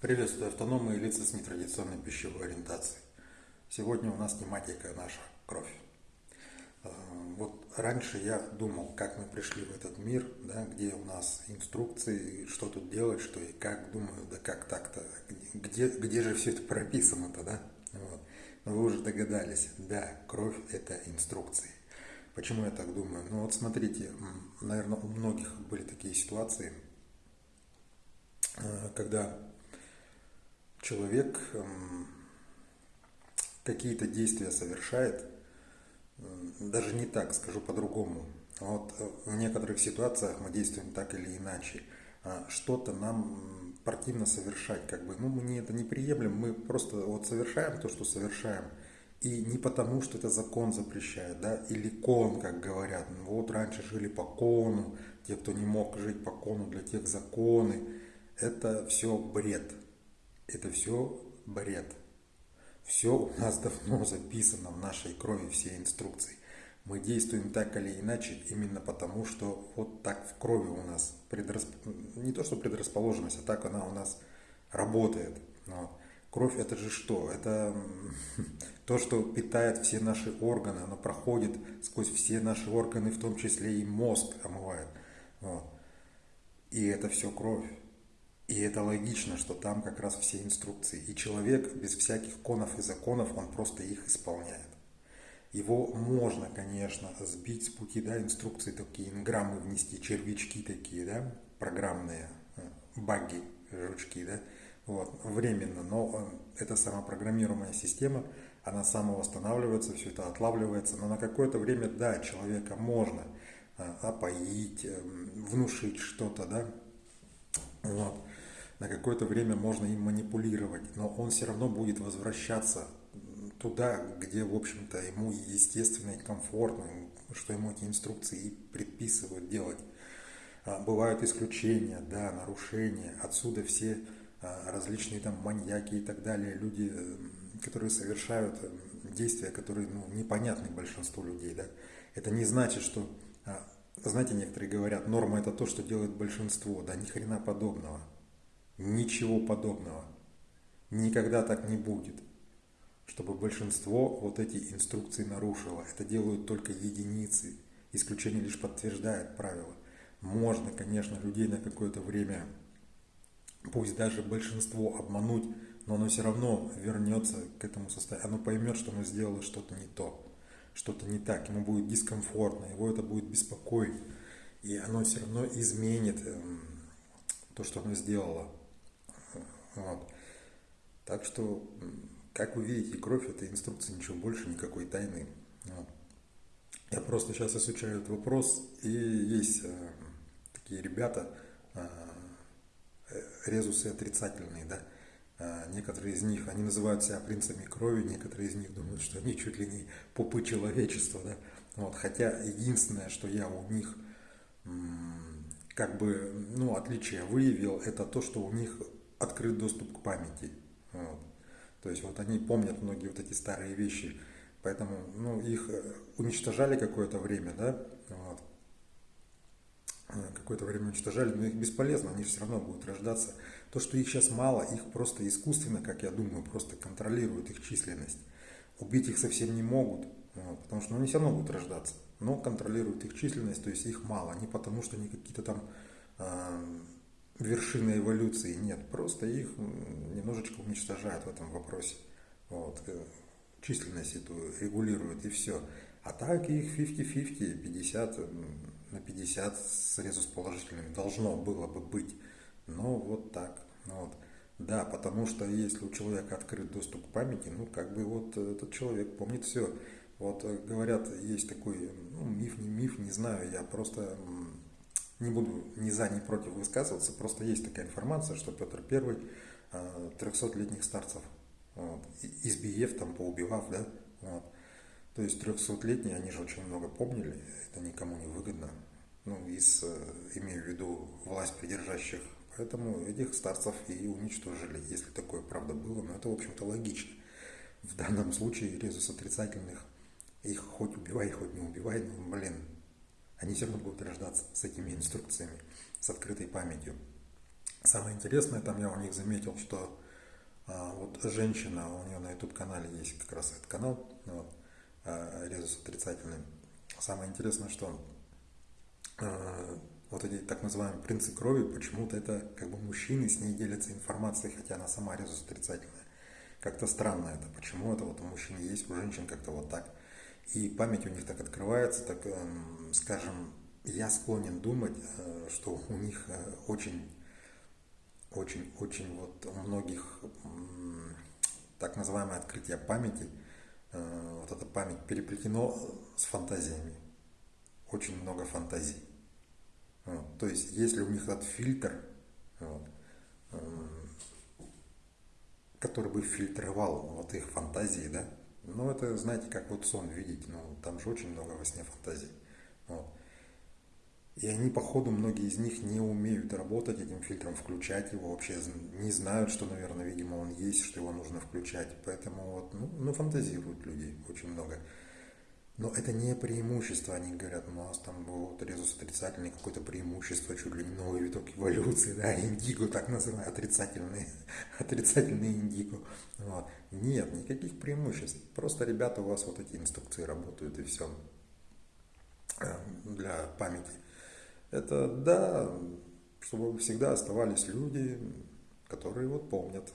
Приветствую автономы и лица с нетрадиционной пищевой ориентацией. Сегодня у нас тематика наша – кровь. Э, вот раньше я думал, как мы пришли в этот мир, да, где у нас инструкции, что тут делать, что и как. Думаю, да как так-то, где, где же все это прописано-то, да? Вот. Но вы уже догадались, да, кровь – это инструкции. Почему я так думаю? Ну вот смотрите, наверное, у многих были такие ситуации, э, когда человек эм, какие-то действия совершает, даже не так, скажу по-другому. Вот э, в некоторых ситуациях мы действуем так или иначе. А что-то нам противно совершать, как бы, ну, мы не это не приемлем, мы просто вот совершаем то, что совершаем. И не потому, что это закон запрещает, да, или кон, как говорят. Ну, вот раньше жили по кону, те, кто не мог жить по кону, для тех законы. Это все бред. Это все бред. Все у нас давно записано в нашей крови, все инструкции. Мы действуем так или иначе именно потому, что вот так в крови у нас предрасп... не то что предрасположенность, а так она у нас работает. Вот. Кровь это же что? Это то, что питает все наши органы, оно проходит сквозь все наши органы, в том числе и мозг омывает. Вот. И это все кровь. И это логично, что там как раз все инструкции. И человек без всяких конов и законов, он просто их исполняет. Его можно, конечно, сбить с пути, да, инструкции такие, инграммы внести, червячки такие, да, программные, э, баги, жучки, да, вот, временно, но э, эта самопрограммируемая система, она самовосстанавливается, все это отлавливается, но на какое-то время, да, человека можно э, опоить, внушить что-то, да, вот на какое-то время можно им манипулировать, но он все равно будет возвращаться туда, где, в общем-то, ему естественно и комфортно, что ему эти инструкции и предписывают делать. А, бывают исключения, да, нарушения, отсюда все а, различные там маньяки и так далее, люди, которые совершают действия, которые ну, непонятны большинству людей, да. Это не значит, что, а, знаете, некоторые говорят, норма это то, что делает большинство, да, ни хрена подобного. Ничего подобного. Никогда так не будет, чтобы большинство вот эти инструкции нарушило. Это делают только единицы. Исключение лишь подтверждает правило. Можно, конечно, людей на какое-то время, пусть даже большинство обмануть, но оно все равно вернется к этому состоянию. Оно поймет, что оно сделало что-то не то, что-то не так. Ему будет дискомфортно, его это будет беспокоить. И оно все равно изменит эм, то, что оно сделало. Вот. Так что, как вы видите, кровь это инструкция, ничего больше, никакой тайны. Вот. Я просто сейчас изучаю этот вопрос, и есть э, такие ребята, э, резусы отрицательные, да, э, некоторые из них, они называют себя принцами крови, некоторые из них думают, что они чуть ли не пупы человечества, да, вот, хотя единственное, что я у них как бы, ну, отличие выявил, это то, что у них открыт доступ к памяти. Вот. То есть вот они помнят многие вот эти старые вещи, поэтому ну, их э, уничтожали какое-то время, да, вот. Э, какое-то время уничтожали, но их бесполезно, они все равно будут рождаться. То, что их сейчас мало, их просто искусственно, как я думаю, просто контролируют их численность. Убить их совсем не могут, вот, потому что ну, они все равно будут рождаться, но контролируют их численность, то есть их мало, не потому что они какие-то там э, вершины эволюции нет, просто их немножечко уничтожают в этом вопросе. Вот. Э, численность эту регулируют и все. А так их 50-50, 50 на 50 с резус положительными должно было бы быть. Но вот так. Вот. Да, потому что если у человека открыт доступ к памяти, ну как бы вот этот человек помнит все. Вот э, говорят, есть такой ну, миф, не миф, не знаю, я просто не буду ни за, ни против высказываться, просто есть такая информация, что Петр I 300-летних старцев вот, избиев, там, поубивав, да, вот. То есть 300-летние, они же очень много помнили, это никому не выгодно, ну, из, э, имею в виду власть придержащих, поэтому этих старцев и уничтожили, если такое правда было, но это, в общем-то, логично. В данном случае резус отрицательных, их хоть убивай, хоть не убивай, ну, блин, они все равно будут рождаться с этими инструкциями, с открытой памятью. Самое интересное, там я у них заметил, что а, вот женщина, у нее на YouTube-канале есть как раз этот канал, вот, а, резус отрицательный. Самое интересное, что а, вот эти так называемые принцы крови, почему-то это как бы мужчины с ней делятся информацией, хотя она сама резус отрицательная. Как-то странно это, почему это вот у мужчин есть, у женщин как-то вот так. И память у них так открывается, так, эм, скажем, я склонен думать, э, что у них э, очень, очень, очень вот у многих так называемое открытие памяти, э, вот эта память переплетено с фантазиями. Очень много фантазий. То есть, если у них этот фильтр, вот, который бы фильтровал вот их фантазии, да, ну это, знаете, как вот сон видеть, ну там же очень много во сне фантазий. Вот. И они, походу, многие из них не умеют работать этим фильтром, включать его вообще, не знают, что, наверное, видимо, он есть, что его нужно включать. Поэтому вот, ну, ну фантазируют люди очень много. Но это не преимущество, они говорят, у нас там вот резус отрицательный, какое-то преимущество, чуть ли не новый виток эволюции, да, индиго так называемый, отрицательный, отрицательный индиго. Вот. Нет, никаких преимуществ, просто, ребята, у вас вот эти инструкции работают и все эм, для памяти. Это, да, чтобы всегда оставались люди, которые вот помнят,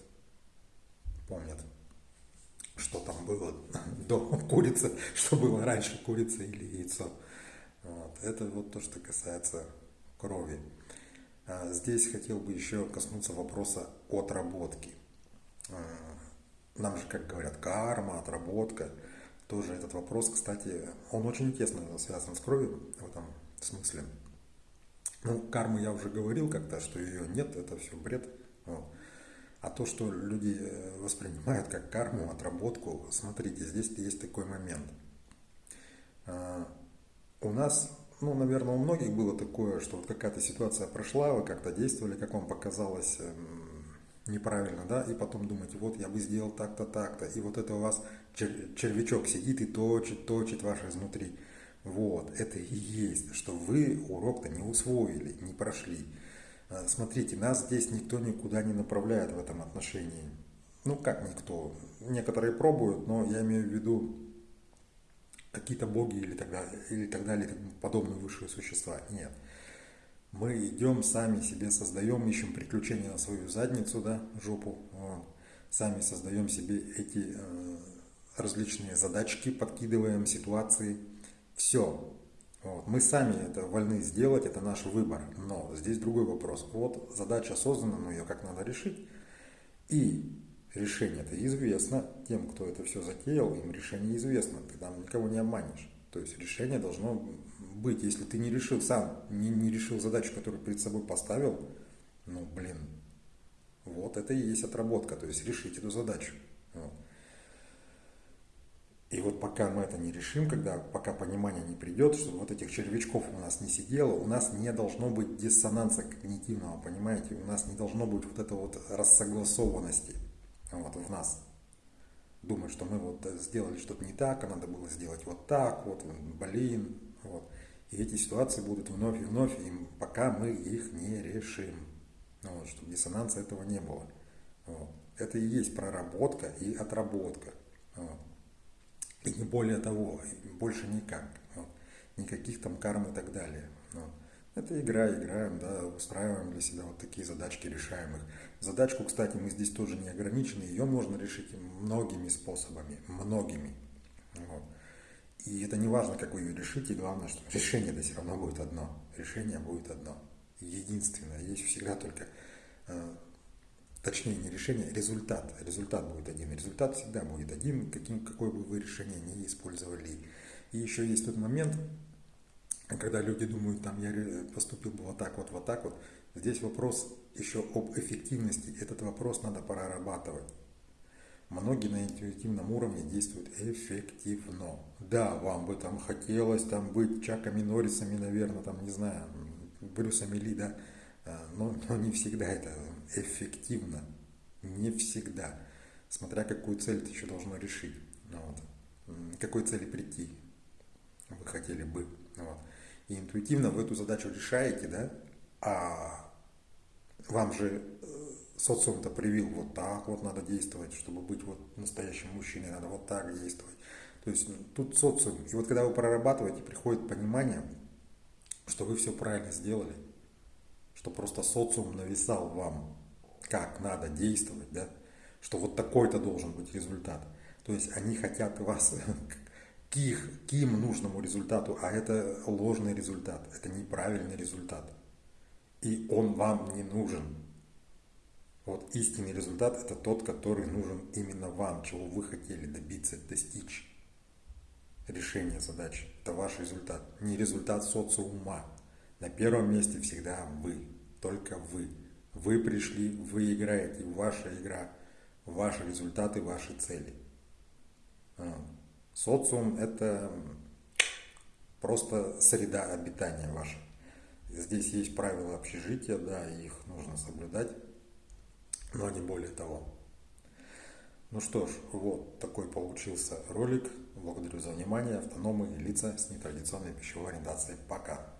помнят что там было до курицы, что было раньше, курица или яйцо. Вот. Это вот то, что касается крови. А здесь хотел бы еще коснуться вопроса отработки. А, нам же, как говорят, карма, отработка. Тоже этот вопрос, кстати, он очень тесно связан с кровью в этом смысле. Ну, карму я уже говорил как-то, что ее нет, это все бред. То, что люди э, воспринимают как карму, отработку, смотрите, здесь есть такой момент. А, у нас, ну, наверное, у многих было такое, что вот какая-то ситуация прошла, вы как-то действовали, как вам показалось эм, неправильно, да, и потом думаете, вот я бы сделал так-то, так-то, и вот это у вас червячок сидит и точит, точит ваше изнутри. Вот, это и есть, что вы урок-то не усвоили, не прошли. А, смотрите, нас здесь никто никуда не направляет в этом отношении. Ну, как никто. Некоторые пробуют, но я имею в виду какие-то боги или так далее, или так далее, подобные высшие существа. Нет. Мы идем, сами себе создаем, ищем приключения на свою задницу, да, жопу. Вот. Сами создаем себе эти э, различные задачки, подкидываем ситуации. Все. Вот. Мы сами это вольны сделать, это наш выбор. Но здесь другой вопрос. Вот задача создана, но ее как надо решить. И решение это известно тем, кто это все затеял, им решение известно. Ты там никого не обманешь. То есть решение должно быть. Если ты не решил сам, не, не решил задачу, которую перед собой поставил, ну блин, вот это и есть отработка. То есть решить эту задачу. Вот. И вот пока мы это не решим, когда пока понимание не придет, что вот этих червячков у нас не сидело, у нас не должно быть диссонанса когнитивного, понимаете? У нас не должно быть вот этой вот рассогласованности вот, в нас. Думать, что мы вот сделали что-то не так, а надо было сделать вот так, вот, блин, вот. И эти ситуации будут вновь и вновь, и пока мы их не решим. Вот, чтобы диссонанса этого не было. Вот. Это и есть проработка и отработка. Вот. И не более того, больше никак. Вот. Никаких там карм и так далее. Вот. Это игра, играем, да, устраиваем для себя вот такие задачки, решаем их. Задачку, кстати, мы здесь тоже не ограничены, ее можно решить многими способами, многими. Вот. И это не важно, как вы ее решите, главное, что решение-то все равно будет одно. Решение будет одно. Единственное. Есть всегда только э, точнее не решение, результат. Результат будет один. Результат всегда будет один, каким, какое бы вы решение не использовали. И еще есть тот момент, когда люди думают, там, я поступил бы вот так вот, вот так вот. Здесь вопрос еще об эффективности. Этот вопрос надо прорабатывать. Многие на интуитивном уровне действуют эффективно. Да, вам бы там хотелось там быть Чаками Норрисами, наверное, там, не знаю, Брюсами Ли, да, а, но, но не всегда это эффективно. Не всегда. Смотря какую цель ты еще должно решить. Ну вот. Какой цели прийти вы хотели бы. Ну вот. И интуитивно вы эту задачу решаете, да, а вам же э, социум-то привил вот так вот надо действовать, чтобы быть вот настоящим мужчиной, надо вот так действовать. То есть ну, тут социум. И вот когда вы прорабатываете, приходит понимание, что вы все правильно сделали, что просто социум нависал вам, как надо действовать, да, что вот такой-то должен быть результат. То есть они хотят вас к их, к им нужному результату, а это ложный результат, это неправильный результат. И он вам не нужен. Вот истинный результат – это тот, который нужен именно вам, чего вы хотели добиться, достичь. Решение задачи – это ваш результат, не результат социума. На первом месте всегда вы, только вы. Вы пришли, вы играете, ваша игра, ваши результаты, ваши цели. А, социум – это просто среда обитания ваша. Здесь есть правила общежития, да, их нужно соблюдать но не более того. Ну что ж, вот такой получился ролик. Благодарю за внимание. Автономы лица с нетрадиционной пищевой ориентацией. Пока.